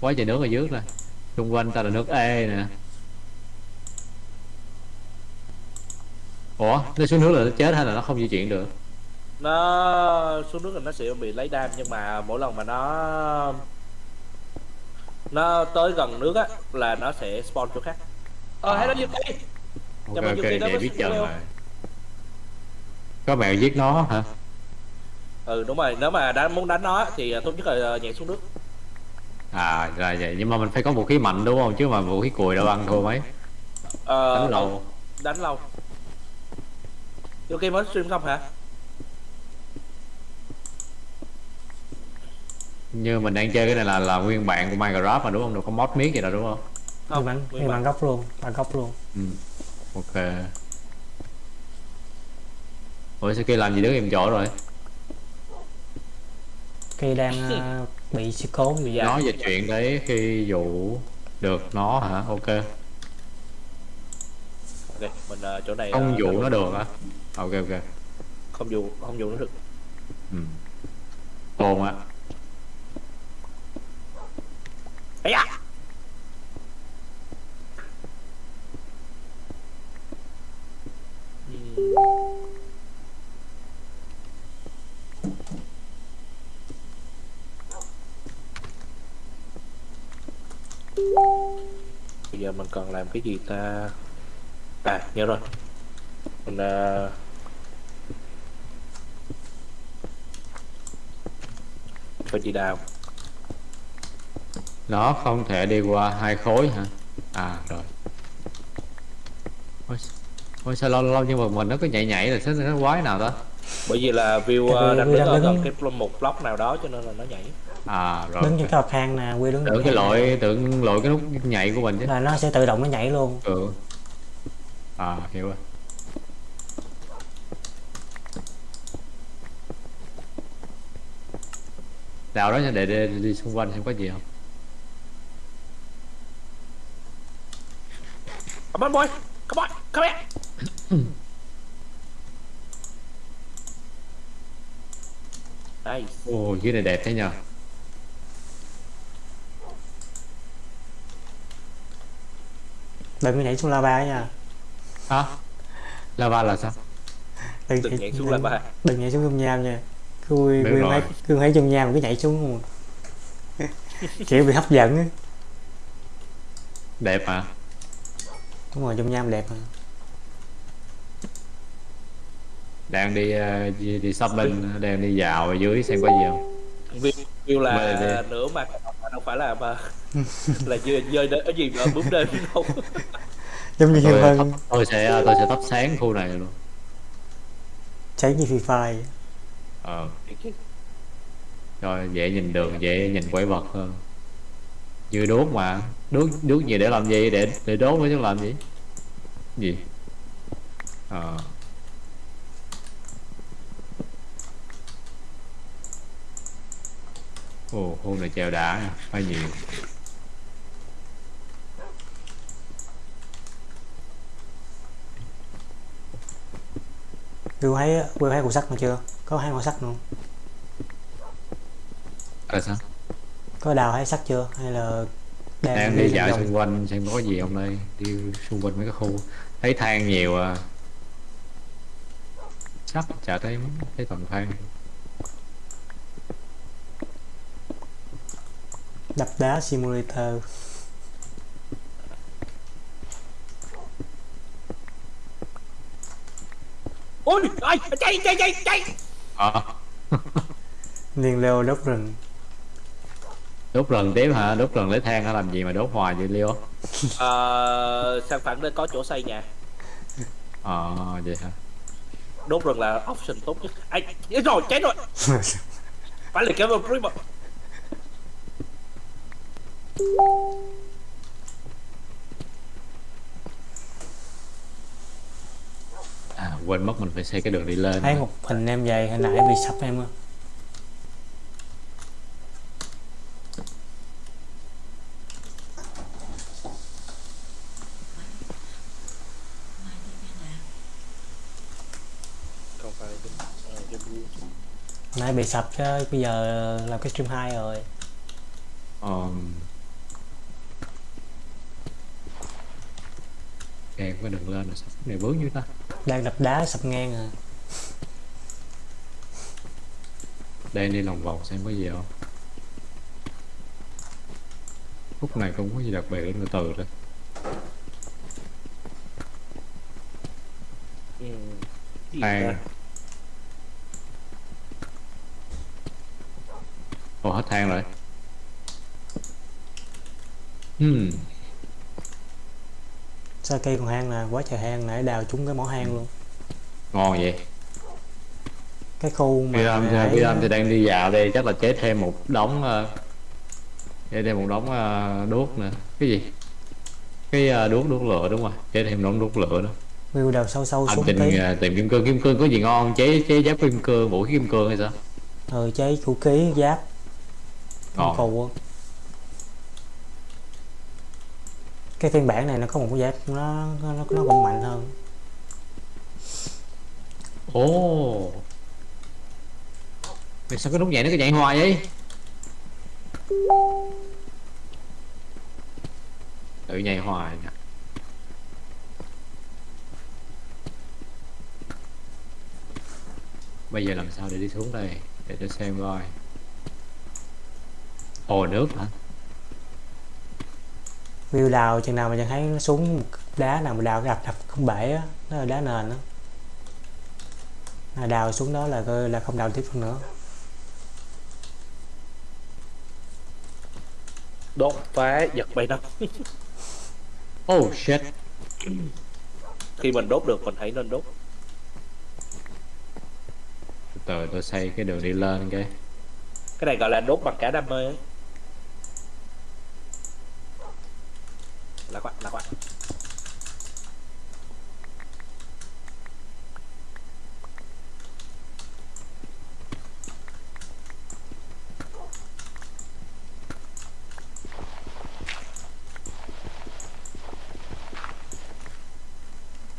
quá trời nước ở dưới nè xung quanh ta là nước ê nè. Ủa nó xuống nước là nó chết hay là nó không di chuyển được? Nó xuống nước là nó sẽ bị lấy đam nhưng mà mỗi lần mà nó nó tới gần nước á là nó sẽ spawn chỗ khác. Ờ hay nó như đây ok ok với biết Studio. rồi. Có mèo giết nó hả? Ừ đúng rồi. Nếu mà đã muốn đánh nó thì tốt nhất là nhảy xuống nước à rồi vậy. Nhưng mà mình phải có vũ khí mạnh đúng không? Chứ mà vũ khí cùi đâu ăn thua mấy. Ờ, đánh lâu đánh lâu ok mới stream không hả? Như mình đang chơi cái này là là nguyên bản của Minecraft mà đúng không? Đâu có mod miết gì đâu đúng không? Nhưng bản nguyên bản. gốc luôn bản gốc luôn. Ừ. ok. Ủa sao kia làm gì đứng im chỗ rồi? Khi đang bị sự cố Bị dạ. nó dịch chuyện đấy khi dụ được nó hả? Ok. Ok mình ờ, chỗ này không ờ, dụ nó được á. Ok ok. Không dụ không dụ nó được. Ừ. ồn á. Ấy à bây giờ mình cần làm cái gì ta? À nhớ rồi. Mình uh... phải đi đào. Nó không thể đi qua hai khối hả? À rồi. Ôi, ôi sao lâu lâu nhưng mà mình nó cứ nhảy nhảy là sao nó quái nào đó bởi vì là view uh, đang đứng ở gần cái một block nào đó cho nên là nó nhảy à rồi. Đứng trên cái bậc thang nè quy đứng tưởng cái lỗi tưởng lỗi cái nút nhảy của mình chứ. Là nó sẽ tự động nó nhảy luôn. Ừ. À hiểu rồi. Đào đó nha để, để, đi xung quanh xem có gì không. Come on boy. Come on. Come here. Nice ồ dưới này đẹp thế nhờ đừng có nhảy xuống lava nha. Hả? Lava là sao? Đừng, đừng nhảy xuống đừng- lava. đừng nhảy xuống dung nham nha. Cứ rồi. thấy cứ thấy dung nham mà cứ nhảy xuống. Luôn kiểu bị hấp dẫn á. Đẹp mà. Đúng rồi dung nham đẹp mà. Đang đi ờ, đi, đi shopping đang đi dạo ở dưới xem có gì không? View, là nửa mặt mà đâu phải là mà là dơi dơi đến ở gì ở bướm đêm đâu. Giống như tôi, Hiên thắp, Vân tôi sẽ tôi sẽ thắp sáng khu này luôn. Cháy như Free Fire. Ờ. Rồi dễ nhìn đường dễ nhìn quái vật hơn. Như đốt mà. Đốt đốt gì để làm gì? Để để đốt mới chứ làm gì? Gì? Ờ. Ồ hôm này chèo đã phải nhiều Will thấy Will thấy cục sắt mà chưa? Có hai con sắt nữa là sao? Có đào hay sắt chưa? Hay là đang đi dạo vòng? xung quanh xem có gì không đây? Đi xung quanh mấy cái khu. Thấy than nhiều à. Sắt chả thấy thấy toàn than. Đập đá simulator ôi ai chạy chạy chạy chạy. Ờ liên leo đốt rừng. Đốt lần tiếp hả? Đốt lần lấy than hả? Làm gì mà đốt hoài vậy Leo? Ờ, sang phẳng để có chỗ xây nhà? Ờ vậy hả? Đốt rừng là option tốt nhất. Ai chết rồi chết rồi. Phải là kéo vào à quên mất mình phải xây cái đường đi lên. Thấy một hình em dày hồi nãy bị sập em á nãy bị sập chứ bây giờ làm cái stream hai rồi. Um... kẹt với đường lên là sắp này bướng như ta đang đập đá sập ngang à. Đây đi lòng vòng xem có gì không? Khúc này không có gì đặc biệt từ từ thôi ừ. Ta? ồ hết than rồi. Hmm sao cây còn hang nè quá trời hang nãy đào trúng cái mỏ hang luôn. Ngon vậy. Cái khu mà Việt Nam nãy- Việt Nam thì đang đi dạo đây chắc là chế thêm một đống uh, chế thêm một đống uh, đuốc nữa. Cái gì? Cái uh, đuốc đuốc lửa đúng rồi chế thêm đống đuốc lửa nữa view đào sâu sâu anh xuống trình tí. tìm kim cương kim cương có gì ngon chế chế giáp kim cương vũ khí kim cương hay sao? Ừ cháy vũ khí giáp. Ngon. phù á cái phiên bản này nó có một cái giáp nó nó nó cũng mạnh hơn. Ồ. Mày sao cái nút nhảy nó cứ nhảy hoài vậy? Tự nhảy hoài nè. Bây giờ làm sao để đi xuống đây? Để cho xem coi. Hồ nước hả? View đào chừng nào mà chẳng thấy nó xuống một đá nào mà đào đập đập không bể á nó là đá nền á. À, đào xuống đó là coi là không đào tiếp nữa. Đốt phá giật bay nó oh shit. Khi mình đốt được mình hãy nên đốt. Từ từ tôi xây cái đường đi lên cái. Cái này gọi là đốt bằng cả đam mê ấy. Lạc quạ lạc quạ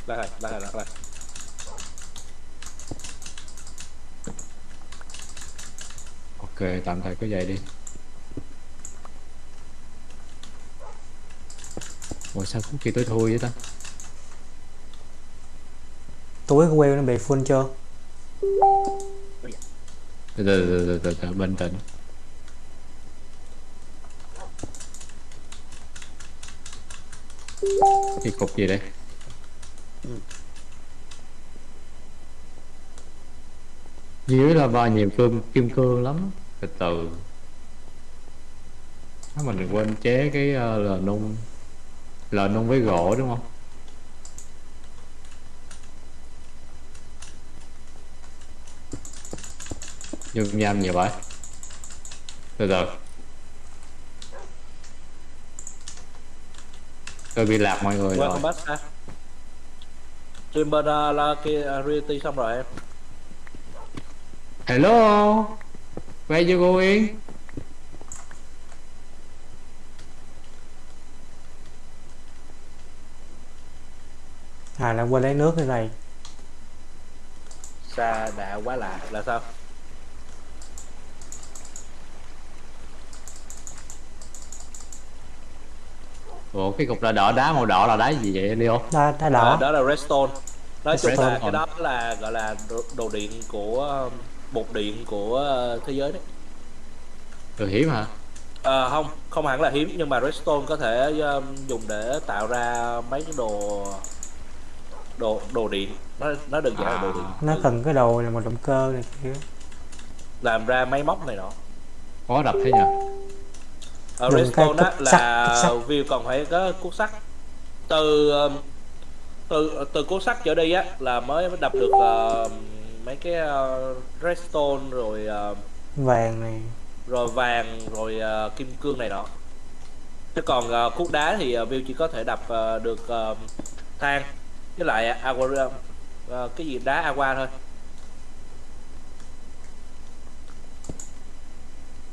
lạc lại lạc lại lạc ok, tạm thời cứ vậy đi. Ủa sao khúc kia tối thui vậy ta? Túi của wheel nó bị full chưa? Từ từ từ từ từ, bình tĩnh. Cái cục gì đây? Dưới là ba nhiều cương kim cương lắm. Từ từ. Mình đừng quên chế cái uh, lờ nung lờ nung với gỗ đúng không? Nhung nham nhiều vậy? Từ từ. Tôi bị lạc mọi người rồi. back bên uh, là kia uh, reality xong rồi em. hello? Where you going à là quên lấy nước như này Xa đã quá lạ là sao? ủa cái cục đỏ đỏ đá màu đỏ là đá gì vậy Leo đá, đá Đó. đỏ đó là redstone. Nói chung là cái đó là gọi là đồ, đồ điện của bột điện của uh, thế giới đấy. từ hiểm hả Ờ, không, không hẳn là hiếm nhưng mà redstone có thể um, dùng để tạo ra mấy cái đồ đồ đồ điện. Nó nó đơn giản là đồ điện. nó cần cái đồ này một động cơ này kia. Làm ra máy móc này nọ. khó đập thế nhỉ ở Dùng redstone á là view còn phải có cuốc sắt. Từ um, từ từ cuốc sắt trở đi á là mới đập được uh, mấy cái uh, redstone rồi uh, vàng này. rồi vàng rồi uh, kim cương này nọ. Chứ còn uh, cuốc đá thì uh, view chỉ có thể đập uh, được uh, than với lại aqua uh, cái gì đá aqua thôi.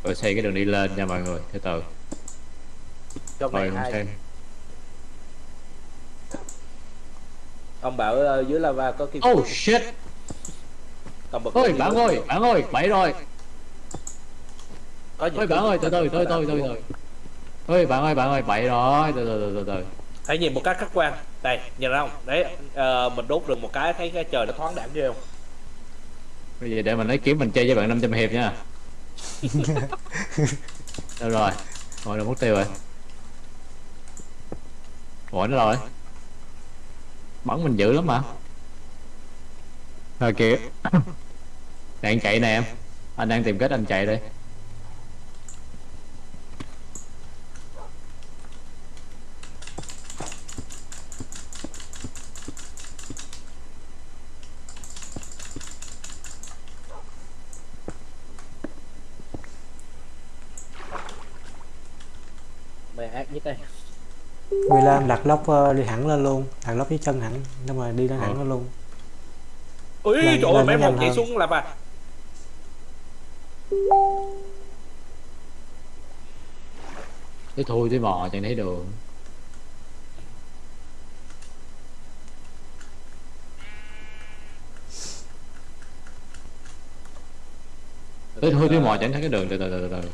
Rồi xây cái đường đi lên nha mọi người từ từ. Trong rồi không xem ông bảo uh, dưới lava có kim oh shit. Cầm bật ôi bạn ơi bạn ơi bậy rồi. Có ôi bạn ơi từ từ từ từ từ từ. ôi bạn ơi bạn ơi bậy rồi. Từ từ từ từ từ hãy nhìn một cách khách quan. Đây nhìn không? Đấy ờ, mình đốt được một cái thấy cái trời nó thoáng đãng ghê không? Bây giờ để mình lấy kiếm mình chơi với bạn 500 hiệp nha. Đâu rồi? Rồi đâu mất tiêu rồi. Ủa nó rồi. Bắn mình dữ lắm mà rồi kìa. Đang chạy nè em. Anh đang tìm cách anh chạy đây mày ác nhất đây Người Lam đặt lốc ờ, đi hẳn lên luôn. Đặt lốc với chân hẳn nhưng mà đi lên hẳn Ờ. lên luôn. Ui Lên- trời ơi lên mấy nó một hơn. xuống là bà. Cái thui cái bò chẳng thấy đường. Tới thui cái mò chẳng thấy cái đường từ từ từ từ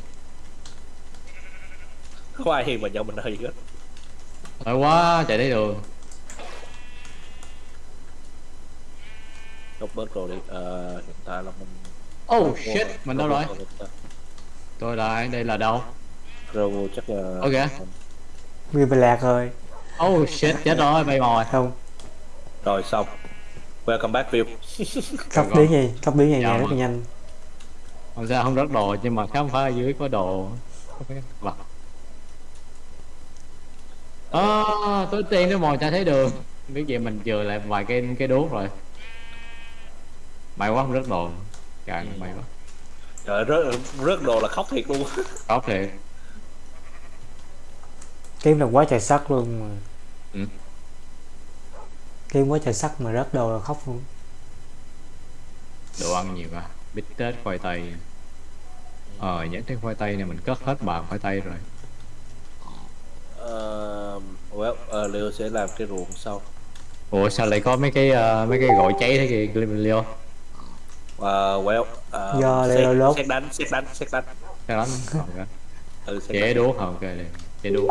không ai hiền mà nhận mình hơi hết Tội quá chạy thấy đường đốt bớt rồi đi ờ, hiện tại là mình Oh shit mình đâu rồi? Tôi là đây là đâu? Rồi chắc là Ok. Người bị lạc rồi Oh shit chết rồi bay mồi không. Rồi xong. Welcome back view con. biến gì? Tốc biến nhẹ Dạ rất là nhanh. Không sao không rớt đồ nhưng mà khám phá ở dưới có đồ. Vật à, tối tiên nó mồi cha thấy đường. Biết vậy mình chừa lại vài cái cái đuốc rồi. May quá không rớt đồ. Càng may quá. Trời rớt rớt đồ là khóc thiệt luôn. Có thiệt. Kiếm được quá trời sắt luôn mà. Ừ. kiếm quá trời sắt mà rớt đồ là khóc luôn. Đồ ăn nhiều à. Bít tết khoai tây. Ờ nhắc đến khoai tây này mình cất hết bàn khoai tây rồi Ờ, well ờ, Leo sẽ làm cái ruộng sau. Ủa sao lại có mấy cái ờ, mấy cái gội cháy thế kìa Leo Ờ, well ờ, Do xét- Leo lốt. xét đánh xét đánh. Xét đánh lắm còn cái ừ, xét chế đánh. không ok liền. Chế đuốc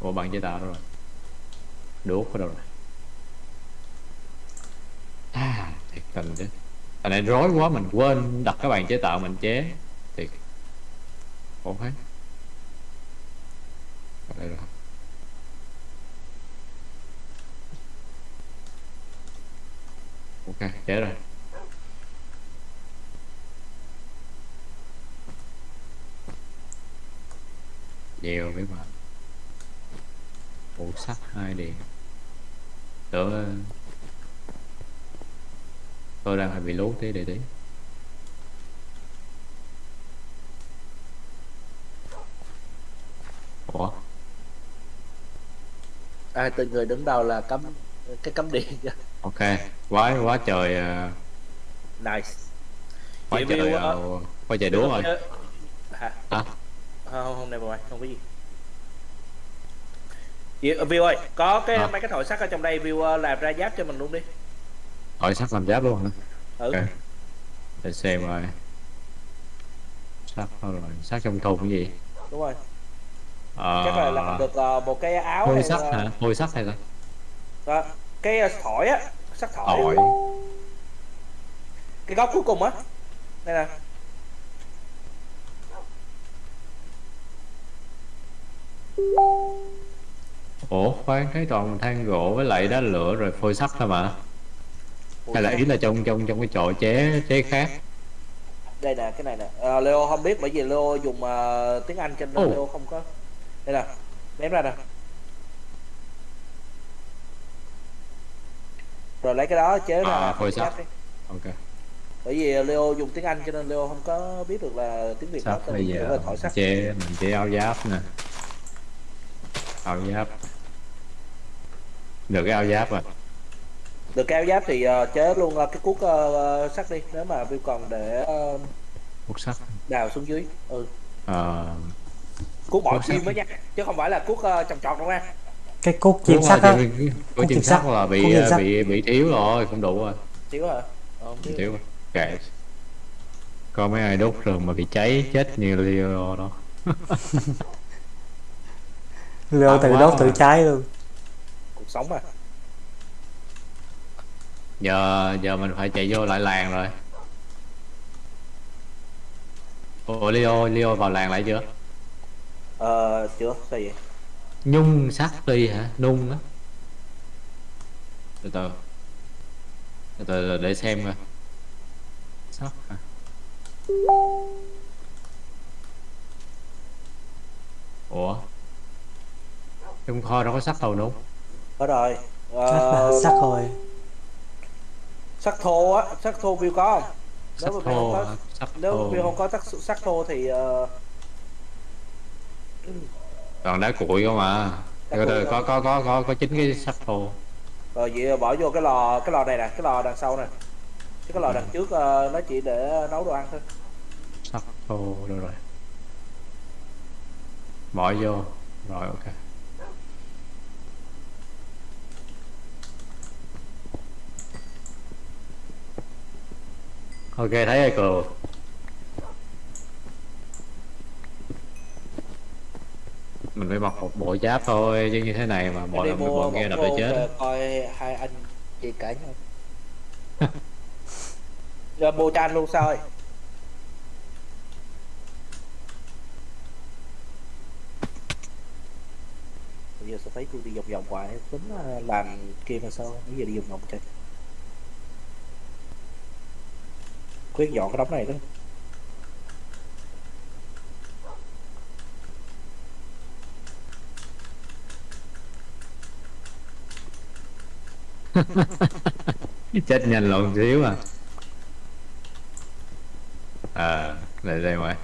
ủa bằng chế tạo rồi? Đuốc ở đâu rồi? À thiệt tình chứ. Anh này rối quá mình quên đặt cái bàn chế tạo mình chế ổn hết. Ở đây rồi. Ok dễ rồi. Dèo với bạn Bộ sắt hai điện Tưởng ờ, Tôi đang hơi bị lú tí để tí Ủa ai từ người đứng đầu là cấm cái cấm điện ok quá quá trời ờ, nice. Quá Chị trời ờ, ờ, quá trời đúa rồi. Hả? hả không không này mà không có gì. Chị, View ơi, có cái Hả? mấy cái thỏi sắt ở trong đây View ờ, làm ra giáp cho mình luôn đi. hỏi sắt làm giáp luôn hả? Ừ. ok. Để xem rồi. Sắt rồi sắt trong thùng cái gì? Đúng rồi. Ờ Chắc là làm được ờ, một cái áo phôi hay sắt là- hả phôi sắt hay sao Đó, cái ờ, thỏi á, sắt thỏi. Ỏi Cái góc cuối cùng á. Đây nè. Ủa khoan thấy toàn than gỗ với lại đá lửa rồi phôi sắt thôi mà hay là ý là trong trong trong cái chỗ chế chế khác Đây nè, cái này nè. Ờ, Leo không biết bởi vì Leo dùng ờ, tiếng Anh cho nên Ồ. Leo không có. Đây nè. Ném ra nè. Rồi lấy cái đó chế ra À, phôi đi. ok. Bởi vì Leo dùng tiếng Anh cho nên Leo không có biết được là tiếng Việt tên bây giờ là sắt. chế mình chế áo giáp nè. Áo giáp. Được cái áo giáp rồi. Được cái áo giáp thì ờ, chế luôn ờ, cái cuốc ờ, sắt đi. Nếu mà View còn để ờ, hút sắt. đào xuống dưới ừ. Ờ cuốc Cuốc sắt. chim mới nha chứ không phải là cuốc uh, trồng trọt đâu nha. Cái cốt chim sắt rồi, á. của chim sắt. là bị sắt. bị bị thiếu rồi không đủ rồi. Thiếu hả? Ờ, thiếu. rồi. Kệ. Có mấy ai đốt rừng mà bị cháy chết như Leo đó. Leo À, tự đốt tự cháy luôn. Cuộc sống mà giờ giờ mình phải chạy vô lại làng rồi. Ủa Leo Leo vào làng lại chưa ờ chưa sao vậy nhung sắt đi hả? Nung á. Từ từ. Từ từ để xem coi. Sắt hả? Ủa? Trong kho đâu có sắt đâu nung. Có rồi. Ờ, sắc rồi sắt thô á. Sắt thô view có không? Sắt nếu thô sắt nếu thô. view không có sắt sắt thô thì ờ, còn đá cuội không mà Đá cuội có có có có có chín cái sắt thô. Rồi vậy bỏ vô cái lò cái lò này nè cái lò đằng sau nè. Chứ cái lò đằng trước ờ, nó chỉ để nấu đồ ăn thôi. Sắt thô đâu rồi. Bỏ vô. Rồi ok. Ok thấy rồi cừu mình phải mặc một bộ giáp thôi chứ như thế này mà mua bọn một kia đập để chết. coi hai anh chị cãi nhau. Rồi cho anh luôn sao bây giờ sẽ thấy tôi đi vòng vòng hoài tính ờ, làm kia mà sao? Bây giờ đi vòng vòng chơi quyết dọn cái đống này đó chết nhanh lộn xíu à. À đây đây ngoài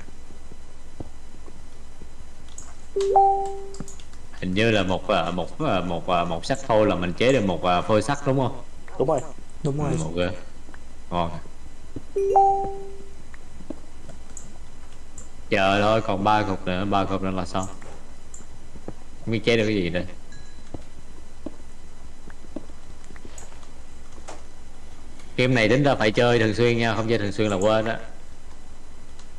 hình như là một à, một à, một à, một sắt thô là mình chế được một phôi sắt đúng không? Đúng rồi đúng rồi. Ok ngon. Chờ thôi còn ba cục nữa ba cục nữa là xong. Không biết chế được cái gì đây game này tính ra phải chơi thường xuyên nha không chơi thường xuyên là quên á.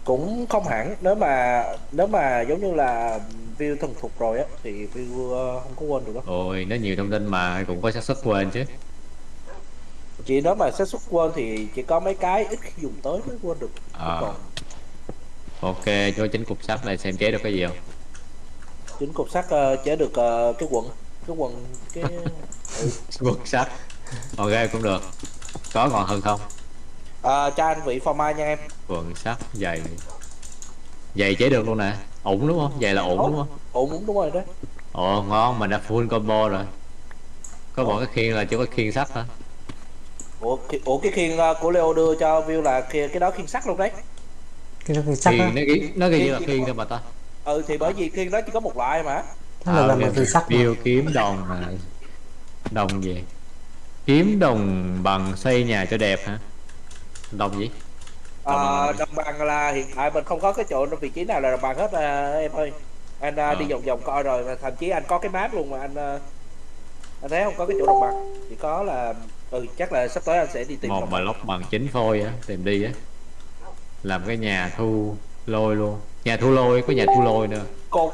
Cũng không hẳn nếu mà nếu mà giống như là view thuần thục rồi á thì view ờ, không có quên được đâu ôi nó nhiều thông tin mà cũng có xác suất quên chứ. Chỉ nếu mà xác suất quên thì chỉ có mấy cái ít khi dùng tới mới quên được. À, còn ok cho chính cục sắt này xem chế được cái gì không? Chính cục sắt ờ, chế được ờ, cái quần cái quần cái ừ. cục sắt. Ok cũng được có còn hơn không? À, cho anh vị phò mai nha em. Quần sắt giày. Giày chế được luôn nè. Ổn đúng không? Giày là ổn đúng không? Ổn đúng rồi đấy ồ ngon mình đã full combo rồi. Có một cái khiên là chỉ có khiên sắt hả? Ủa, ki- ủa cái khiên ờ, của Leo đưa cho view là kia cái đó khiên sắt luôn đấy. Cái đó cái sắc đó khiên nó ghi nó ghi Khiên- như là khiên khiên thôi mà ta. Ừ thì bởi vì khiên đó chỉ có một loại mà. Nó là làm à, bằng từ sắt mà. Biêu kiếm đồng à. đồng gì kiếm đồng bằng xây nhà cho đẹp hả? Đồng gì? Đồng bằng- đồng bằng là hiện tại mình không có cái chỗ vị trí nào là đồng bằng hết à, em ơi. Anh à, đi vòng vòng coi rồi mà thậm chí anh có cái map luôn mà anh à, anh thấy không có cái chỗ đồng bằng. Chỉ có là ừ chắc là sắp tới anh sẽ đi tìm một mà bằng. lóc bằng chính phôi á tìm đi á. Làm cái nhà thu lôi luôn. Nhà thu lôi có nhà thu lôi nữa. Cột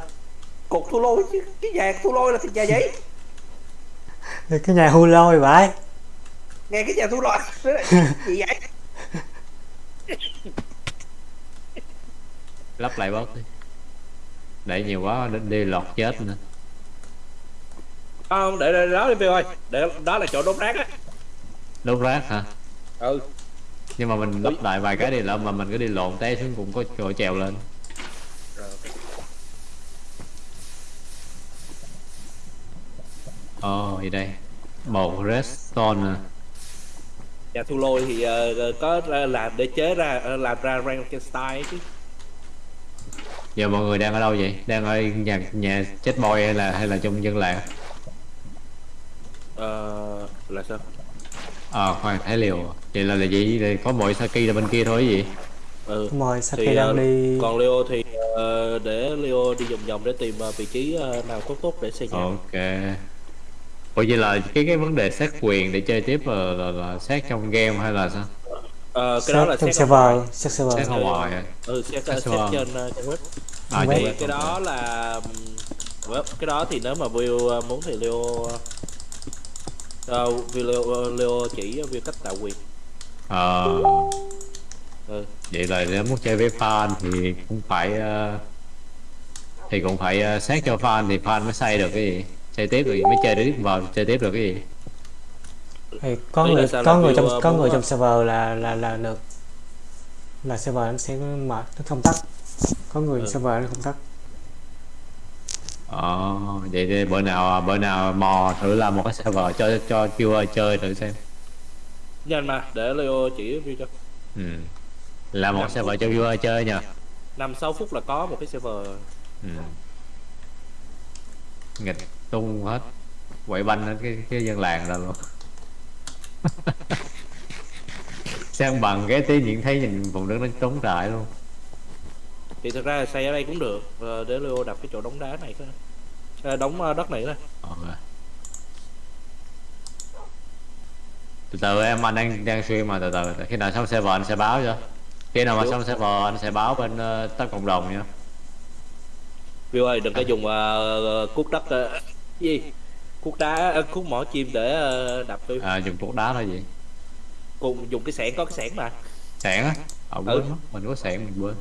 cột thu lôi chứ cái nhà thu lôi là thì nhà giấy cái nhà hưu lôi vậy. Nghe cái nhà thu lôi gì vậy? Lắp lại bớt đi. Để nhiều quá đi, đi lọt chết nữa. Không để, để đó đi Bill ơi. Để đó là chỗ đốt rác á. Đốt rác hả? Ừ. Nhưng mà mình lắp lại vài cái đi lỡ mà mình cứ đi lộn té xuống cũng có chỗ trèo lên ồ oh, đây. Một redstone nè nhà thu lôi thì ờ, có làm để chế ra ờ, làm ra Frankenstein chứ. Giờ mọi người đang ở đâu vậy? Đang ở nhà nhà chết boy hay là hay là trong dân làng? Ờ, là sao? Ờ khoan thấy liều. Vậy là là gì? Vậy có mỗi saki là bên kia thôi gì? Ừ. Rồi sau thì đang ờ, đi. còn Leo thì ờ, để Leo đi vòng vòng để tìm ờ, vị trí ờ, nào tốt tốt để xây nhà. Ok ủa vậy là cái cái vấn đề xét quyền để chơi tiếp là, là, là xét trong game hay là sao? Ờ, cái đó là trong server xét server. Xét ngoài ừ xét, Xét xét server. trên ờ, trang web. À, Web. trên thì cái đó là well, cái đó thì nếu mà View uh, muốn thì Leo uh, View Leo, Leo chỉ View cách tạo quyền. Ờ. Ừ. vậy là nếu muốn chơi với fan thì cũng phải ờ, thì cũng phải ờ, xét cho fan thì fan mới xây được cái gì xây tiếp gì mới chơi tiếp vào chơi tiếp được cái gì? Thì có là người có là người trong uh, có người trong server là là là được. Là server nó sẽ mở nó không tắt. Có người Ừ. server nó không tắt. Ờ vậy thì bữa nào bữa nào mò thử làm một cái server cho cho viewer chơi thử xem. Nhanh mà để Leo chỉ View cho. Ừ. làm một server cho viewer chơi nha. Năm sáu phút là có một cái server. Ừ. nghịch tung hết. Quậy banh hết cái cái dân làng ra luôn. Sang bằng cái tí nhìn thấy nhìn vùng đất nó trống trại luôn. Thì thực ra là xây ở đây cũng được Ờ, để Leo đập cái chỗ đống đá này thôi. À, đống uh, đất này thôi. Ok từ từ em anh đang đang suy mà từ từ khi nào xong server anh sẽ báo cho. Khi nào mà Được. xong server anh sẽ báo bên uh, tất cộng đồng nha. View ơi đừng có dùng uh, cuốc đất uh, gì? Cuốc đá uh, cuốc mỏ chim để uh, đập tôi à, dùng cục đá là gì cùng dùng cái xẻng có cái xẻng mà. Sẻn á? Ờ Ừ. quên mất mình có sẻn mình quên.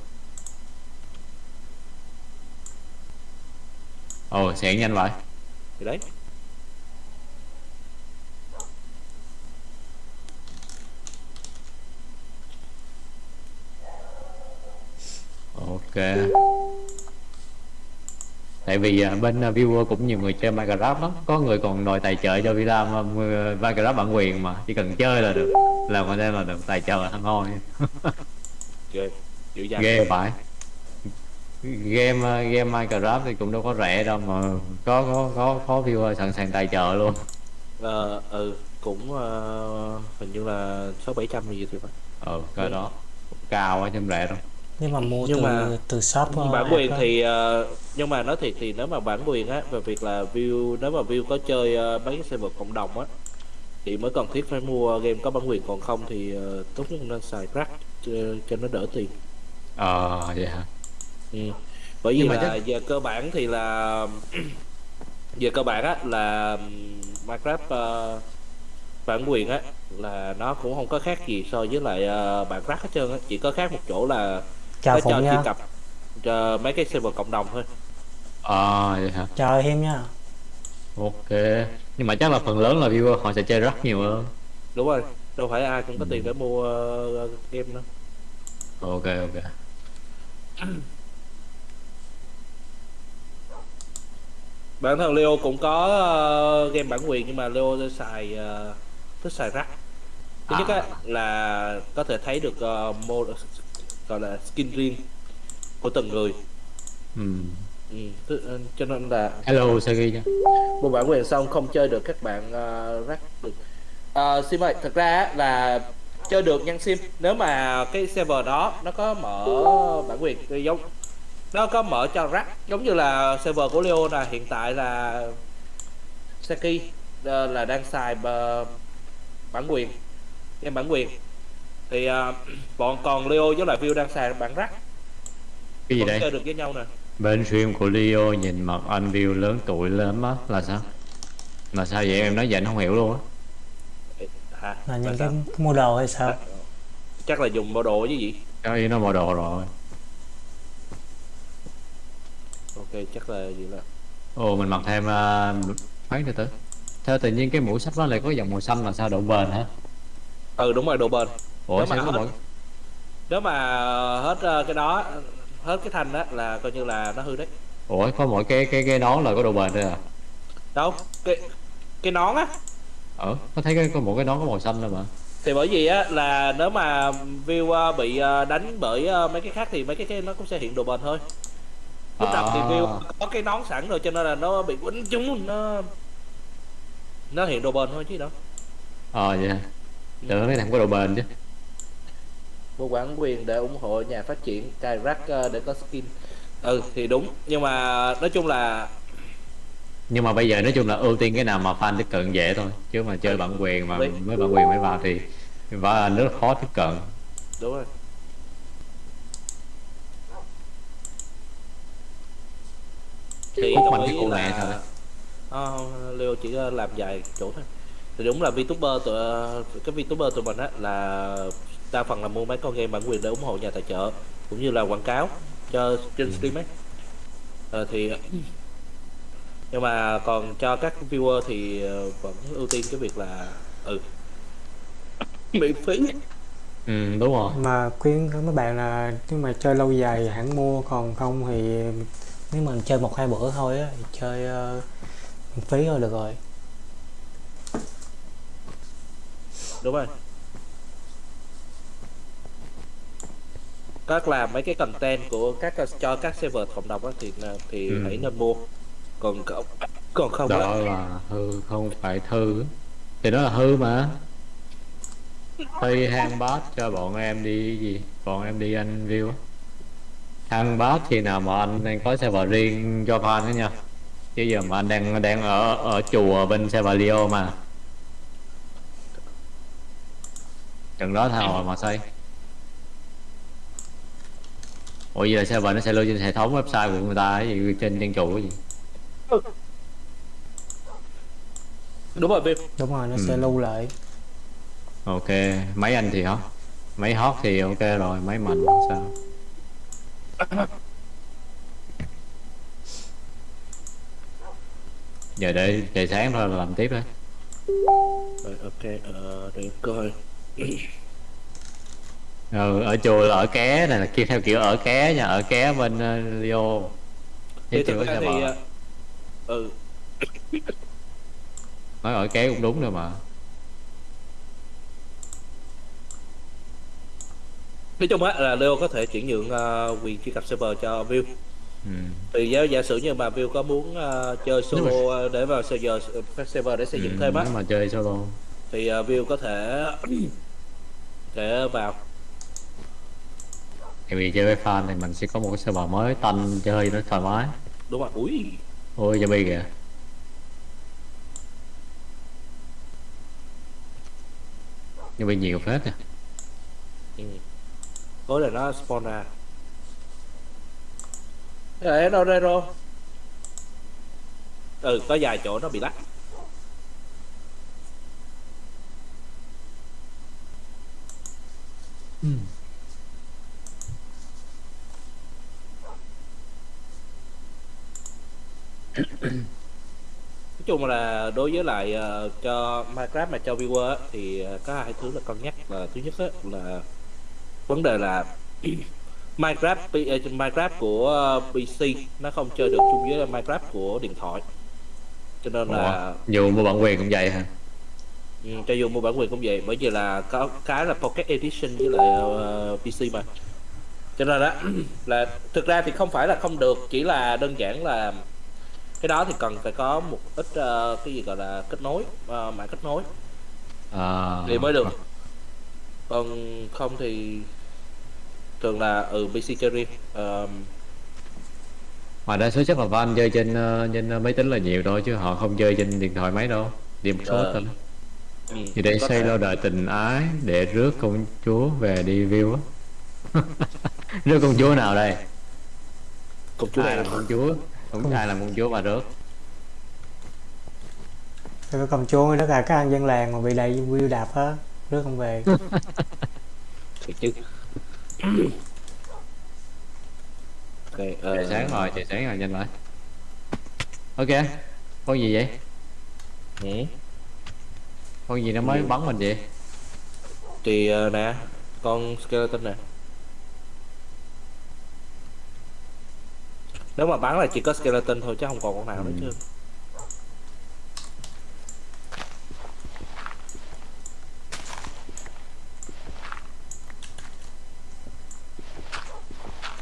Ồ sẻn nhanh vậy. Thì đấy. Ok tại vì à, bên à, viewer cũng nhiều người chơi Minecraft lắm. Có người còn đòi tài trợ cho Villa Minecraft bản quyền mà. Chỉ cần chơi là được. Làm content là được. Tài trợ thằng ngon ghê phải. Game à, game Minecraft thì cũng đâu có rẻ đâu mà có có có có viewer sẵn sàng tài trợ luôn. Ờ, ừ cũng uh, hình như là sáu bảy trăm gì thì phải. Ừ cái đó. Cao quá chứ rẻ đâu nhưng mà mua Nhưng từ mà từ shop ờ, bản quyền thì ờ, nhưng mà nói thiệt thì nếu mà bản quyền á về việc là view nếu mà view có chơi ờ, mấy cái server cộng đồng á thì mới cần thiết phải mua game có bản quyền. Còn không thì ờ, tốt nhất nên xài crack cho, cho nó đỡ tiền. Ờ vậy hả? Ừ. bởi vì là chắc- về cơ bản thì là về cơ bản á là Minecraft ờ, bản quyền á là nó cũng không có khác gì so với lại ờ, bản crack hết trơn á. Chỉ có khác một chỗ là chào phụng truy nha. Cập. Cho mấy cái server cộng đồng thôi. Ờ vậy hả? Chào hiêm nha. Ok. Nhưng mà chắc là phần lớn là viewer họ sẽ chơi rất nhiều hơn. Đúng rồi đâu phải ai cũng có tiền để mua ờ, game đâu ok ok. Bản thân Leo cũng có ờ, game bản quyền nhưng mà Leo xài ờ, thích xài rắc. Thứ nhất á là có thể thấy được uh, mô gọi là skin riêng của từng người ừ. ừ. ờ, cho nên là hello Sagi nha mua bản quyền xong không chơi được các bạn uh, rắc được uh, sim ơi thật ra là chơi được nhân sim nếu mà cái server đó nó có mở bản quyền giống nó có mở cho rắc giống như là server của Leo là hiện tại là Saki ờ, là đang xài ờ, bản quyền game bản quyền thì ờ, bọn còn Leo với lại View đang xài bản rắc cái gì vẫn chơi được với nhau nè. Bên stream của Leo nhìn mặt anh view lớn tuổi lắm á là sao? Là sao vậy? Em nói vậy anh không hiểu luôn á. Là Là những cái mua đồ hay sao? Chắc là dùng bộ đồ với gì? Cái ý nó mò đồ rồi. Ok chắc là gì là ồ mình mặc thêm uh, khoáng từ từ theo tự nhiên cái mũ sắt nó lại có dòng màu xanh là sao độ bền hả? Ừ đúng rồi độ bền ủa Nếu mà sao có hết- mỗi nếu mà hết ờ, cái đó hết cái thanh đó là coi như là nó hư đấy. Ủa có mỗi cái cái cái nón là có độ bền thôi à? Đâu cái cái nón á. Ờ có thấy cái có một cái nón có màu xanh thôi mà. Thì bởi vì á là nếu mà view ờ, bị ờ, đánh bởi mấy cái khác thì mấy cái, cái nó cũng sẽ hiện độ bền thôi. Lúc đầu thì À. view có cái nón sẵn rồi cho nên là nó bị quýnh trúng nó nó hiện độ bền thôi chứ đâu. Ờ vậy hả? Tưởng cái không có độ bền chứ mua bản quyền để ủng hộ nhà phát triển cài rack ờ, để có skin. Ừ thì đúng. Nhưng mà nói chung là nhưng mà bây giờ nói chung là ưu tiên cái nào mà fan tiếp cận dễ thôi. Chứ mà chơi bản quyền mà Đấy. mới bản quyền mới vào thì và rất khó tiếp cận. Đúng rồi. Thì Hút đồng ý mẹ thôi. Ờ, Leo chỉ ờ, làm vài chỗ thôi. Thì đúng là VTuber tụi ờ, cái VTuber tụi mình á là đa phần là mua mấy con game bản quyền để ủng hộ nhà tài trợ cũng như là quảng cáo cho trên stream ấy. Ờ, thì nhưng mà còn cho các viewer thì ờ, vẫn ưu tiên cái việc là ừ miễn phí. Ừ đúng rồi. Mà khuyên mấy bạn là nếu mà chơi lâu dài hẳn mua còn không thì nếu mình chơi một hai bữa thôi á thì chơi uh, miễn phí thôi được rồi. Đúng rồi các làm mấy cái content của các cho các server cộng đồng á thì thì Ừ. hãy nên mua. Còn còn không đó là hư không phải thư. Thì đó là hư mà. Tuy hang bát cho bọn em đi gì? Bọn em đi anh view hang bát thì nào mà anh đang có server riêng cho fan đó nha. Chứ giờ mà anh đang đang ở ở chùa bên server Leo mà. Chừng đó thằng mà xây ủa vậy là server nó sẽ lưu trên hệ thống website của người ta cái gì trên trên trụ cái gì? Đúng rồi đúng rồi nó Ừ. sẽ lưu lại. Ok mấy anh thì hot mấy hot thì ok rồi mấy mạnh sao. Giờ để trời sáng thôi là làm tiếp đấy rồi ok ờ, để coi ừ, ở chùa là ở ké này là kia theo kiểu ở ké nha ở ké bên uh, Leo. Thì thực ra thì server ờ, ừ. Nói ở ké cũng đúng rồi mà. Nói chung á là Leo có thể chuyển nhượng ờ, quyền truy cập server cho View ừ. thì giả, giả sử như mà View có muốn ờ, chơi mà- solo ờ, để vào server server để xây dựng ừ, thêm á mà chơi solo. thì uh, View có thể thể vào tại vì chơi với fan thì mình sẽ có một cái server mới tanh chơi nó thoải mái. Đúng không ui. Ôi cho bi kìa. Bị nhiều phết nè ừ. tối là nó spawn ra. Đấy, đâu đây rồi ừ có vài chỗ nó bị lắc nói chung là đối với lại ờ, cho Minecraft mà cho viewer á, thì ờ, có hai thứ là cân nhắc là thứ nhất á, là vấn đề là Minecraft ờ, Minecraft của PC nó không chơi được chung với Minecraft của điện thoại. Cho nên là dù mua bản quyền cũng vậy hả? Ừ, cho dù mua bản quyền cũng vậy bởi vì là có cái là Pocket Edition với lại ờ, PC mà. Cho nên đó là thực ra thì không phải là không được chỉ là đơn giản là cái đó thì cần phải có một ít ờ, cái gì gọi là kết nối ờ, mạng kết nối à, thì mới được. Còn không thì thường là ừ PC chơi riêng mà đa số chắc là fan chơi trên ờ, trên máy tính là nhiều thôi chứ họ không chơi trên điện thoại máy đâu. Đi một số thôi. Ừ, thì để xây lâu đời tình ái để rước công chúa về đi view á. Rước công chúa nào đây? Công chúa này làm công chúa không ai làm công chúa mà rước cái công chúa đó là các anh dân làng mà bị đầy view đạp á rước không về. Thiệt chứ. Ok ờ, trời sáng rồi trời sáng rồi nhanh lại ok con gì vậy? Ừ. con gì nó mới bắn mình vậy? Thì ờ, nè con skeleton nè nếu mà bắn là chỉ có skeleton thôi chứ không còn con nào nữa Ừ. chứ.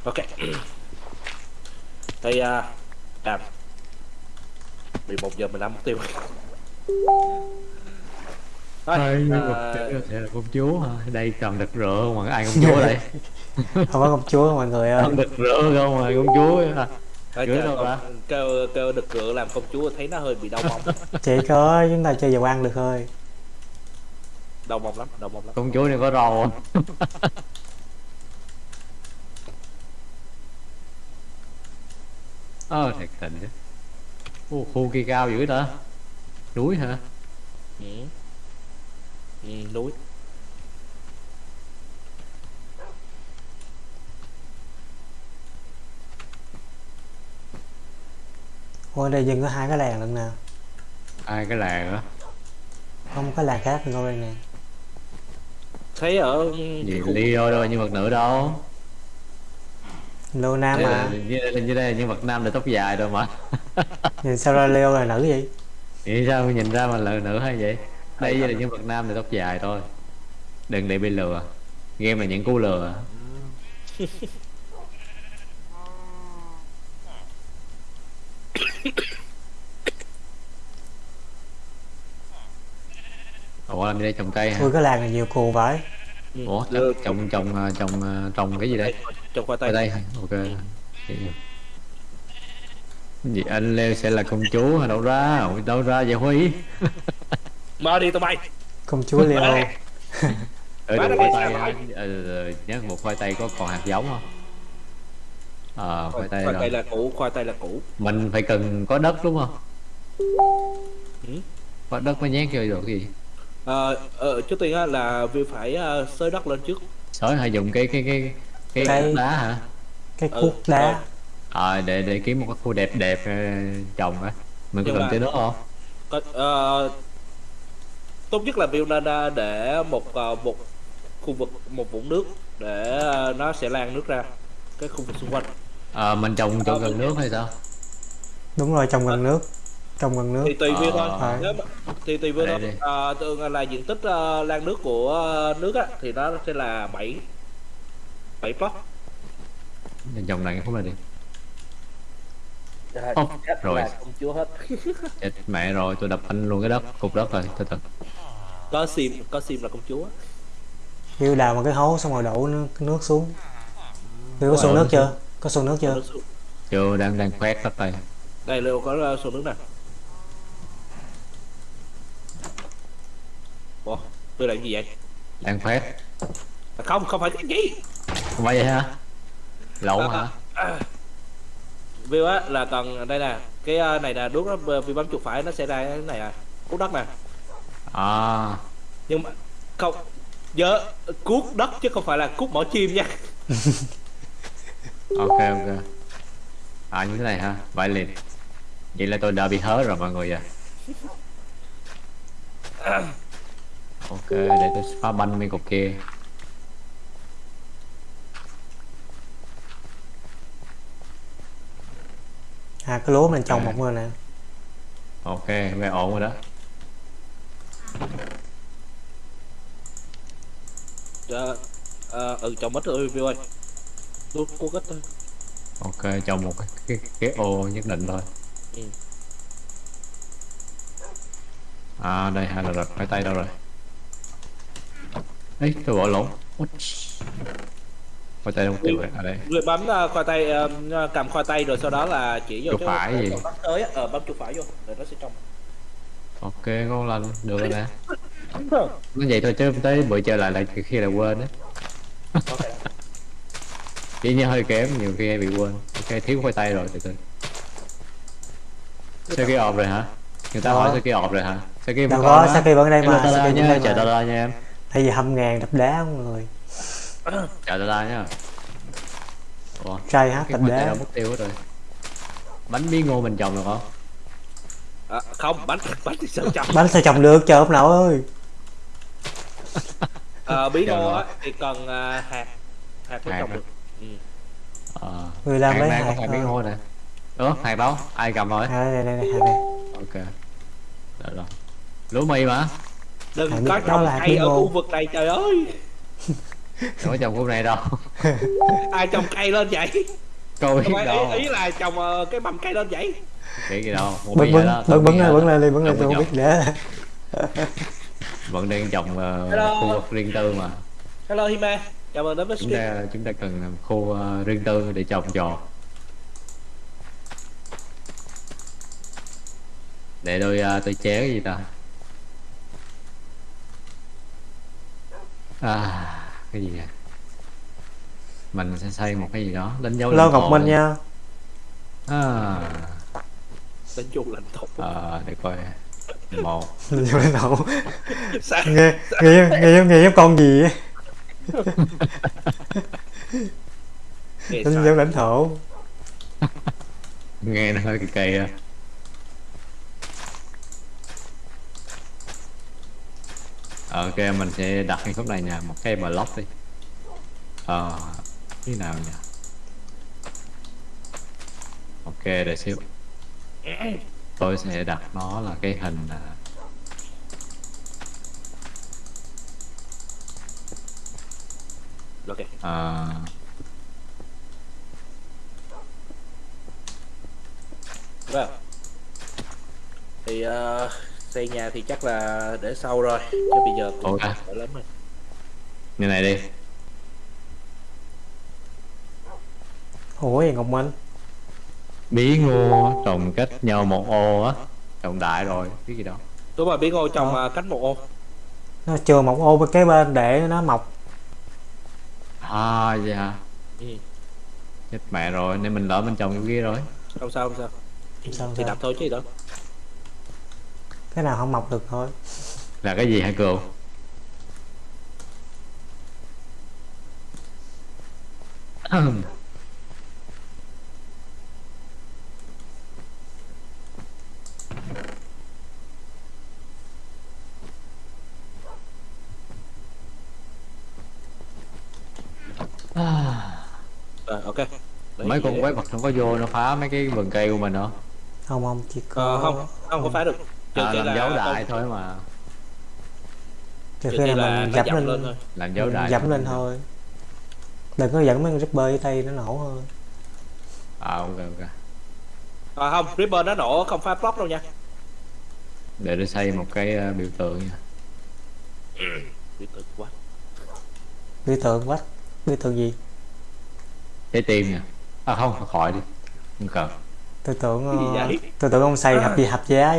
Ok. Thì à à bị một giờ mình làm mục tiêu. Thôi, là công chúa hả? Đây toàn đực rửa không? Mà ai công chúa đây? Không có công chúa mọi người ơi. Toàn đực rửa không? Mà công chúa á. Thôi kêu, đâu ta? kêu, kêu được rửa làm công chúa thấy nó hơi bị đau mông chỉ có chúng ta chơi dầu ăn được thôi. Đau mông lắm đau mông lắm. Công chúa này có râu không ờ thiệt tình chứ. Ô, khu kia cao dữ ta. Núi hả? Ừ. Ừ, núi Ôi đây dừng có hai cái làng lận nè ai cái làng á? Không có làng khác ngồi đây nè thấy ở gì Leo đâu là nhân vật nữ đâu? Lô Nam Đây là, mà. như, như đây là nhân vật nam là tóc dài rồi mà. Nhìn sao ra leo là nữ vậy? Vậy sao nhìn ra mà là nữ hay vậy? Đây là nhân vật nam là tóc dài thôi. Đừng để bị lừa. Game là những cú lừa Ủa làm gì đây trồng cây hả? Ui cái làng này nhiều cù vãi Ừ, Ủa đưa- trồng trồng ờ, trồng ờ, trồng cái gì đây? trồng khoai tây Ở đây? Ok Vậy- Gì anh Leo sẽ là công chúa hả? Đâu ra? Ủa, Đâu ra vậy Huy? mở đi tụi bay Công chúa leo Ở nó khoai tây? Ờ, ờ, nhớ một khoai tây có còn hạt giống không? Ờ khoai tây khoai tây rồi là cũ khoai tây là cũ Mình phải cần có đất đúng không? Ừ. Có đất mới nhét vô được gì? Ờ, ờ, trước tiên á, là View phải ờ, xới đất lên trước. Sói hay dùng cái cái cái cái đá hả? Cái Ừ, cuốc đá Ờ. Để để kiếm một cái khu đẹp đẹp ờ, trồng á Mình có cần tới nước không? Có- ờ, tốt nhất là View nên ờ, để một ờ, một khu vực một vũng nước để ờ, nó sẽ lan nước ra cái khu vực xung quanh. Ờ mình trồng chỗ gần nước hay sao? Đúng rồi trồng gần nước Trồng gần nước thì tùy View thôi Ờ. Nếu mà- thì tùy View thôi. Ờ, thường là diện tích ờ, lan nước của ờ, nước á thì nó sẽ là 7 7 pot Mình trồng này không là đi Trời, Ồ, chết rồi. công chúa hết Chết mẹ rồi tôi đập anh luôn cái đất cục đất rồi từ từ có sim có sim là công chúa Kêu đào một cái hố xong rồi đổ nước, nước xuống Kêu có Rồi. xuồng nước chưa? Có xuồng nước chưa? Xuống. chưa đang đang khoét đất đây đây liệu có số nước nè Ủa, tôi làm gì vậy? Đang khoét à, không không phải cái gì. Không phải vậy hả? Lộn hả? View á là cần đây nè cái ờ, này là đuốc nó vì bấm chuột phải nó sẽ ra cái này à cuốc đất nè. À. Nhưng mà không nhớ cuốc đất chứ không phải là cuốc mỏ chim nha. Ok ok. À như thế này hả? Vậy liền. Vậy là tôi đã bị hớ rồi mọi người à ok để tôi phá banh mấy cục kia. À cái lúa mình trồng một rồi nè. Ok nghe ổn rồi đó. Ờ, ờ, ừ chồng mất rồi View ơi. Cuốc cuốc ít thôi ok trồng một cái, cái, cái ô nhất định thôi. Ừ. à đây hai là rật cái tay đâu rồi ấy tôi bỏ lộn. What? khoai tây đâu mất tiêu rồi. À đây. Người bấm ờ, khoai tây ờ, cầm khoai tây rồi sau đó là chỉ vô Chuột phải gì? bấm tới á, ờ bấm chuột phải vô rồi nó sẽ trong. Ok ngon lành. Được rồi nè. Nó vậy thôi chứ tới bữa chơi lại là khi là quên á. Chỉ nhớ hơi kém nhiều khi hay bị quên. Ok thiếu khoai tây rồi từ từ. Sao cái ọp rồi hả? Người ta hỏi sao cái ọp rồi hả? Sao cái Đâu có, Saki vẫn ở đây mà, ta Saki vẫn ở đây chờ mà. ta ra nha em Hay gì hâm ngàn đập đá không người? Chờ ta ra nha ủa Trai hát đập đá. mất tiêu hết rồi. Bánh bí ngô mình trồng được không? À, không bánh bánh thì sao trong Bánh sao trồng được trời ông nội ơi. Ờ, bí Chờ ngô á thì cần à, hạt hạt mới Hạt trồng được. Ừ. ờ. Người làm hạt lấy hạt phải bí thôi. ngô nè. Ủa hạt đâu? Ai cầm rồi? À đây đây đây hạt này ok. Được rồi. Lúa mì mà đừng có trồng cây ở khu vực này trời ơi. Đâu có trồng khu này đâu. Ai trồng cây lên vậy? Coi đâu ý, ý là trồng ờ, cái mầm cây lên vậy. Nghĩ gì đâu. Bưng bưng bưng bưng lên bưng lên đi bưng lên Đâu tôi không biết để vẫn đang trồng Hello. khu vực riêng tư mà. Hello Hime. Chào mừng đến với chúng ta chúng ta cần làm khu ờ, riêng tư để trồng trọt. Để tôi ờ, tôi chế cái gì ta à cái gì à mình sẽ xây một cái gì đó đánh dấu lãnh Ngọc thổ Minh nha. À, đánh vô lãnh thổ. À để coi. Một. Lên vô lãnh thổ. Nghe nghe nghe nghe, nghe giống con gì Lên sao? vô lãnh thổ. Nghe nó hơi kỳ kỳ á ok mình sẽ đặt cái khúc này nha một cái block đi. Ờ như nào nhỉ? Ok để xíu. Tôi sẽ đặt nó là cái hình à, ok. à, vâng. Thì ờ, xây nhà thì chắc là để sau rồi chứ bây giờ cũng Ok. đỡ lắm rồi. Như này đi. Ủa ngọc minh? Bí ngô trồng cách nhau một ô á. Trồng đại rồi cái gì đó. Đúng rồi bí ngô trồng Ờ. ờ, cánh một ô. Nó chừa một ô bên kế bên để nó mọc. À vậy hả? Ừ. chết mẹ rồi nên mình lỡ mình trồng cái kia rồi. Không sao không sao. Sao thì sao. đặt thôi chứ gì đó cái nào không mọc được thôi. Là cái gì hả cừu rồi ok. Đấy, mấy con quái vật nó có vô nó phá mấy cái vườn cây của mình không không không chỉ có Ờ, không không có phá được trừ à, khi làm là dấu đại không- thôi mà. Trừ khi là là mình nó dẫm dậm lên, lên thôi. Làm dấu đại dẫm lên thôi. Đừng có dẫn mấy con ripper với tay nó nổ thôi. À ok ok. À, không Ripper nó nổ không phá block đâu nha. Để tôi xây một cái ờ, biểu tượng nha. Bị tự quá biểu tượng quá biểu tượng gì? Trái tim nha. À không khỏi đi. Không cần. Tôi tưởng ờ, vậy? tôi tưởng ông xây hạp gì hạp giá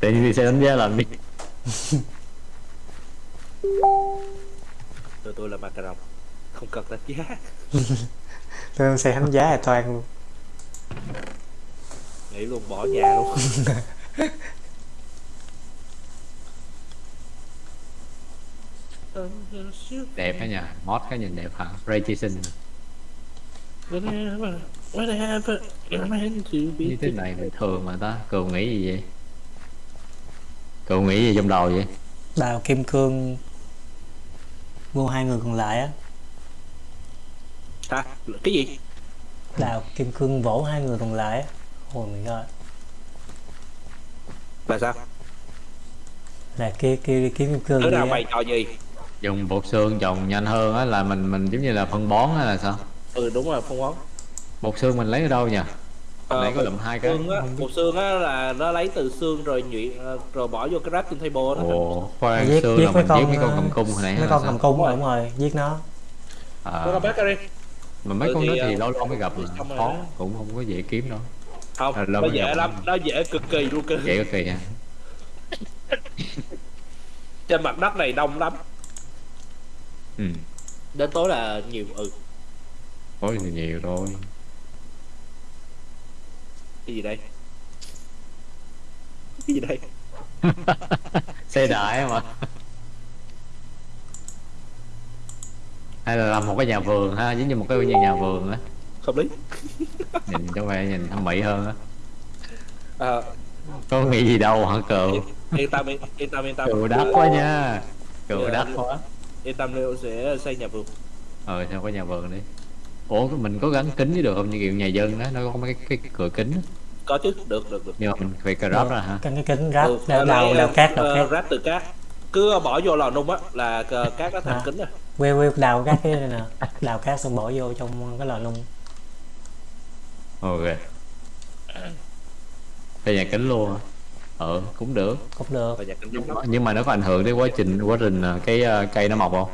đi xe đánh giá làm đi tôi tôi là macaron. Không cần đánh giá. Tôi xây thánh giá là toan luôn. Nghĩ luôn bỏ nhà luôn. Đẹp á nha. Mod cái nhìn đẹp hả? Ray Jason như thế này bình thường mà ta. Cậu nghĩ gì vậy? Cậu nghĩ gì trong đầu vậy? Đào kim cương vô hai người còn lại á. Hả cái gì? Đào kim cương vỗ hai người còn lại á. Ôi my god là sao? Là kia kia đi kiếm kim cương đứa nào bày trò gì? Dùng bột xương trồng nhanh hơn á là mình mình giống như là phân bón hay là sao? Ừ đúng rồi phong quán bột xương mình lấy ở đâu nhỉ? Ờ, nãy có lụm hai cái. xương á bột xương á là nó lấy từ xương rồi nhuyễn ờ, rồi bỏ vô cái crafting table đó. Ồ khoan giết xương giết là mấy mình con giết mấy con ờ, cầm cung hồi nãy mấy con cầm cung đúng rồi giết nó. À, mà mấy Ừ, con đó thì lâu lâu mới gặp khó cũng không có dễ kiếm đâu. Không À, nó dễ lắm nó dễ cực kỳ luôn cơ. Dễ cực kỳ ha trên mặt đất này đông lắm. Ừ. Đến tối là nhiều ừ. Có thì nhiều thôi cái gì đây? Cái gì đây? Xe đại mà hay là làm một cái nhà vườn ha giống như một cái nhà, nhà vườn á. Hợp lý. Nhìn cho vẻ nhìn thẩm mỹ hơn á. À, có nghĩ gì đâu hả cậu yên tâm yên tâm yên tâm. Cậu đắt quá nha. Cậu Dạ. đắt quá. Yên tâm Leo sẽ xây nhà vườn. Ờ sao có nhà vườn đi? Ủa mình có gắn kính với được không? Như kiểu nhà dân đó nó có mấy cái, cái cửa kính á. Có chứ được được được. Nhưng mà mình phải ráp ra hả? Căng cái kính ráp Ừ, đào, đào, đào cát đào cát ráp từ cát. Cứ bỏ vô lò nung á là cát nó thành À. kính rồi quê quê đào cát cái này nè. Đào cát xong bỏ vô trong cái lò nung. Ok. Xây nhà kính luôn hả ờ cũng được. Cũng được. Nhưng mà nó có ảnh hưởng đến quá trình quá trình ờ, cái ờ, cây nó mọc không?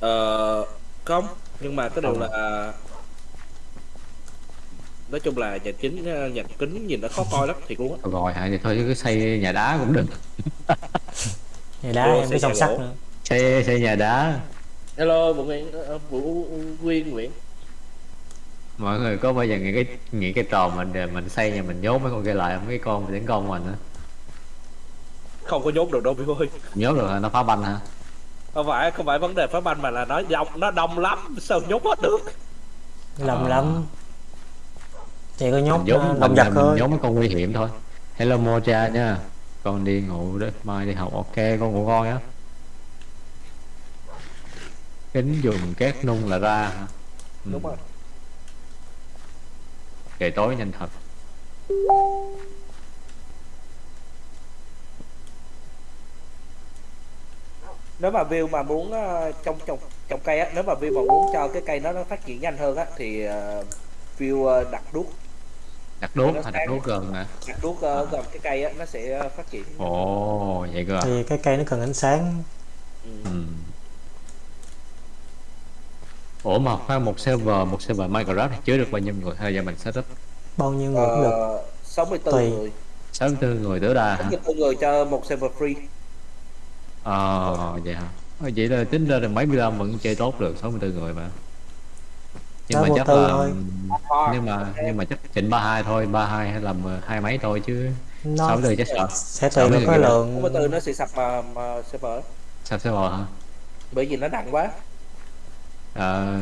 Ờ không. Nhưng mà cái điều là nói chung là nhà chính nhà kính nhìn nó khó coi lắm luôn á rồi hả? Thì thôi chứ cứ xây nhà đá cũng được. Nhà đá Vô em song nhà sắt nữa. Xây xây nhà đá. Hello vũ nguyễn ờ, vũ Nguyên nguyễn. Mọi người có bao giờ nghĩ cái nghĩ cái trò mình để mình xây nhà mình nhốt mấy con kia lại mấy cái con tấn công mình á. Không có nhốt được đâu Bill ơi. Nhốt được hả? nó phá banh hả? Không phải không phải vấn đề phá banh mà là nó đông nó đông lắm sao nhốt hết được? Lầm Ờ. lắm Chỉ có nhốt mình, động vật thôi. nhốt mấy con nguy hiểm thôi. Hello mocha nha. Con đi ngủ đấy mai đi học. Ok con ngủ ngon nhá. Kính dùng két nung là ra hả? Ừ. đúng rồi. Trời tối nhanh thật. Nếu mà view mà muốn ờ, trong trồng trồng cây á nếu mà view mà muốn cho cái cây nó nó phát triển nhanh hơn á thì uh, view ờ, đặt đuốc đặt đuốc Nó hay đặt đuốc gần nè đặt đuốc ờ, gần cái cây á nó sẽ ờ, phát triển. Ồ vậy cơ à? Thì cái cây nó cần ánh sáng. Ừ. ừ. ủa mà khoan một server một server minecraft thì chứa được bao nhiêu người? Hay giờ mình setup? Bao nhiêu người cũng được. Ờ, 64 Tùy. người. 64 người tối đa hả? 64 người cho một server free. Ờ vậy hả? Ờ, vậy là tính ra là mấy mươi vẫn chơi tốt được 64 người mà nhưng Đó, mà chắc tư là thôi. nhưng mà nhưng mà chắc chỉnh 32 thôi 32 hay là mười- hai mấy thôi chứ Nó 64 chắc sợ sẽ Sáu tùy vào cái người. lượng 64 nó sẽ sập mà, mà server sao server hả bởi vì nó nặng quá Ờ,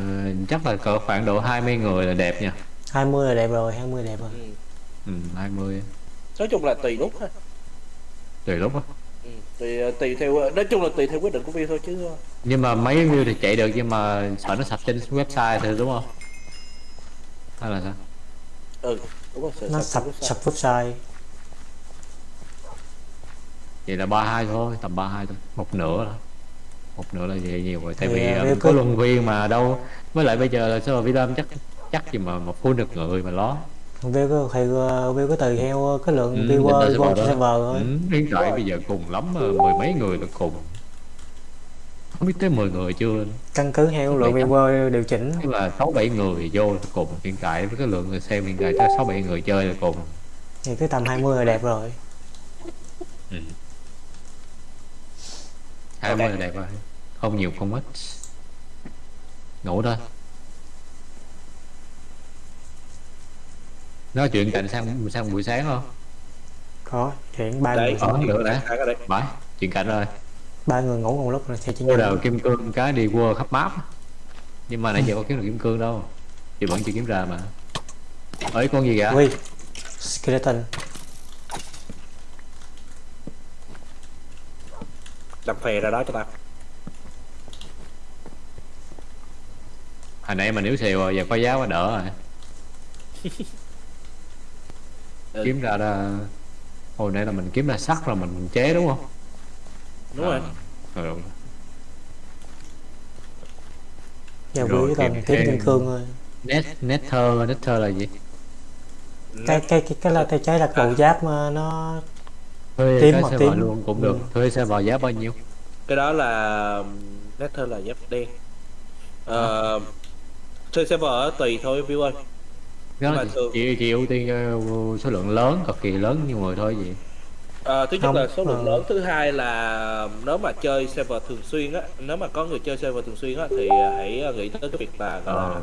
chắc là cỡ khoảng độ 20 người là đẹp nha 20 là đẹp rồi 20 đẹp rồi ừ. ừ, 20 nói chung là tùy lúc thôi tùy lúc á ừ. tùy tùy theo nói chung là tùy theo quyết định của view thôi chứ nhưng mà mấy view thì chạy được nhưng mà sợ nó sập trên website thôi đúng không? Hay là sao? Ừ đúng rồi sợ Nó sập sập lúc sau. sập website. Vậy là 32 thôi tầm 32 thôi một nửa thôi. Một nửa là vậy nhiều rồi tại Thì, vì à, nếu có cứ- luân viên mà đâu. Với lại bây giờ là server Vietnam chắc chắc gì mà một full được người mà lo. View có thì view có tùy theo cái lượng Ừ, viewer server thôi. Ừ, hiện tại bây giờ cùng lắm ờ, mười mấy người là cùng không biết tới 10 người chưa? Căn cứ theo lượng viewer điều chỉnh. Tức là sáu bảy người vô là cùng hiện tại với cái lượng người xem hiện tại chắc sáu bảy người chơi là cùng. Thì cứ tầm 20 là đẹp rồi. Hai mươi là đẹp. rồi. Không nhiều không ít ngủ thôi. Nói chuyện cạnh sang sang buổi sáng không? Có chuyện ba người cái đấy bye. Chuyện cảnh rồi ba người ngủ cùng lúc rồi thì chỉ đầu kim cương cái đi qua khắp map. Nhưng mà nãy giờ có kiếm được kim cương đâu. Thì vẫn chưa kiếm ra mà. Ấy con gì kìa Ui, skeleton. Làm phè ra đó cho tao. Hồi nãy mà nếu xèo rồi giờ có giá quá đỡ rồi. Ừ. kiếm ra ra hồi nãy là mình kiếm ra sắt rồi mình chế đúng không đúng rồi. Ờ, ừ. giờ Rồi, quý còn kiếm kim cương thôi net nether nether là gì? Cái cái cái cái là tay trái là cầu giáp mà nó thuê Tím cái hoặc server tím. luôn cũng Ừ. được thuê server giá bao nhiêu? Cái đó là nether là giáp đen. Ờ chơi server tùy thôi view ơi. Đó là thường- chỉ, chỉ ưu tiên cho số lượng lớn cực kỳ lớn như người thôi gì Ờ, thứ nhất Không, là số lượng ờ. lớn thứ hai là nếu mà chơi server thường xuyên á nếu mà có người chơi server thường xuyên á thì hãy nghĩ tới cái việc là gọi là ờ.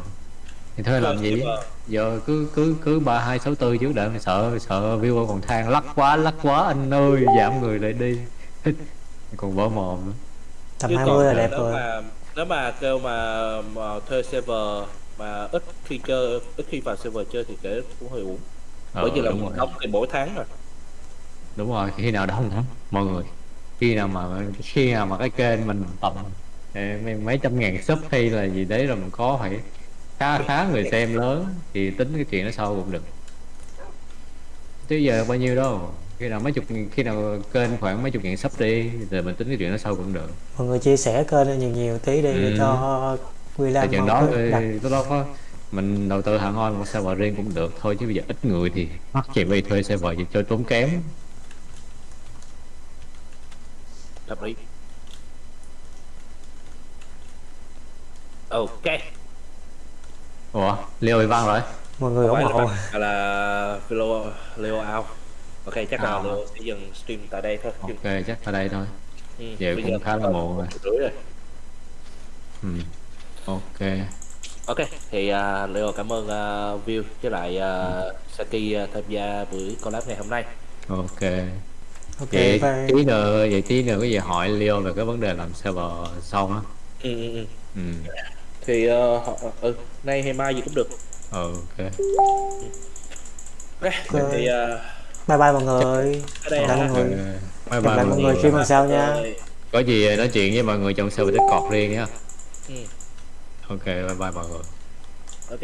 Thì thuê làm gì? giờ cứ cứ cứ ba hai sáu tư trước đợi mày sợ sợ viewer còn than lắc quá lắc quá anh ơi giảm người lại đi. Còn vỡ mồm nữa. Tầm Chứ 20 là đẹp nếu rồi. mà nếu mà kêu mà, mà thuê server mà ít khi chơi ít khi vào server chơi thì kể cũng hơi uổng. Ờ, bởi vì là mình đóng tiền mỗi tháng rồi đúng rồi khi nào đông lắm mọi người khi nào mà khi nào mà cái kênh mình tầm mấy, trăm ngàn sub hay là gì đấy rồi mình có phải khá khá người xem lớn thì tính cái chuyện đó sau cũng được. Chứ giờ bao nhiêu đâu khi nào mấy chục khi nào kênh khoảng mấy chục ngàn sub đi rồi mình tính cái chuyện đó sau cũng được. Mọi người chia sẻ kênh nhiều nhiều tí đi để Ừ. cho Quy tại Lam chuyện đó lúc đó có mình đầu tư hẳn on một server riêng cũng được. Thôi chứ bây giờ ít người thì mắc chỉ vì thuê server gì cho tốn kém hợp lý ok. Ủa leo bị văng rồi. Mọi người ủng hộ. là, là Leo Leo out. Ok chắc là À. Leo sẽ dừng stream tại đây thôi. Ok chắc ở đây thôi. Ừ, giờ bây cũng khá là muộn rồi. rưỡi rồi. Ừ. ok. Ok thì uh, Leo cảm ơn uh, View với lại uh, Saki uh, tham gia buổi collab ngày hôm nay. Ok ok vậy bye. tí nữa vậy tí nữa cái gì hỏi Leo về cái vấn đề làm server xong á. Ừ, ừ, ừ. ừ. Thì uh, họ- ừ nay hay mai gì cũng được. Ừ, ok. Ok, Ok. thì uh, bye bye mọi người. Bye ha. mọi người. bye bye mọi người khi mà sau nha. Có gì nói chuyện với mọi người trong server Discord riêng nhá Ừ. ok bye bye mọi người. Ok